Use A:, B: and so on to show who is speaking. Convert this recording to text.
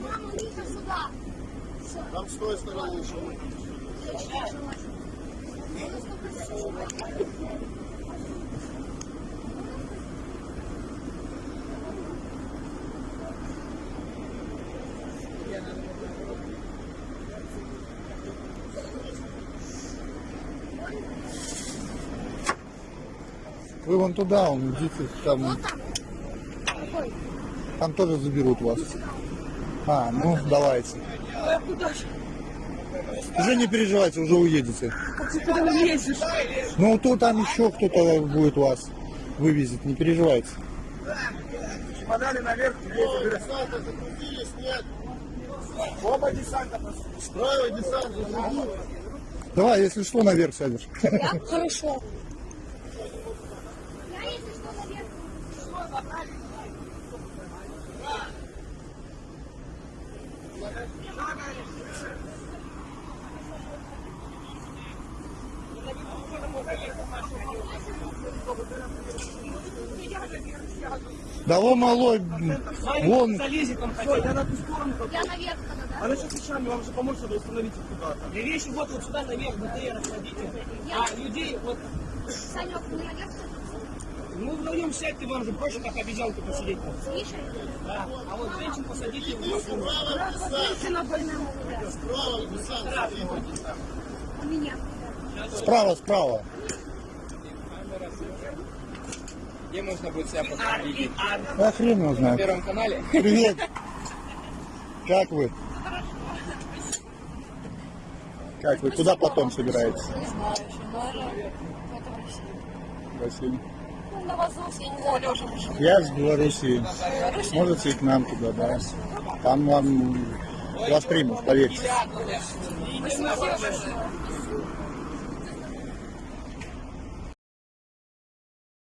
A: Мама, иди сюда.
B: Там с той стороны еще.
C: Вы вон туда, он идите, там,
A: Вот там. Какой?
C: там тоже заберут вас. А, ну давайте. Уже не переживайте, уже уедете. Ну то там еще кто-то будет вас вывезет, не переживайте.
D: Подали наверх,
B: закрутились, нет.
D: Оба десанта.
B: Справа десант загрузили.
C: Давай, если что, наверх сядешь.
A: Хорошо. Я, если что, наверх.
C: Да вон малой, вон,
D: Залезет я на ту сторону.
A: Я наверх тогда, да?
D: Она сейчас вещами вам же поможет, чтобы установить их куда-то. И вещи вот, вот сюда наверх, БТР кладите. А людей вот,
A: Санек, мы наверх
D: ну вдвоем сядьте, вам же проще, как обезьянку посидеть.
A: слышали?
D: Да. А вот женщин посадите в машину.
A: Женщина больная.
B: Справа десант.
A: У меня.
C: справа, справа.
E: Где можно будет себя посмотреть?
C: Да хрен его
E: На. Первом канале?
C: Привет. Как вы? Как вы? Куда потом собираетесь?
F: Не знаю еще, наверное, в России. Я
C: с Белоруссии. Можете к нам туда, да. Там вам вас примут, поверьте.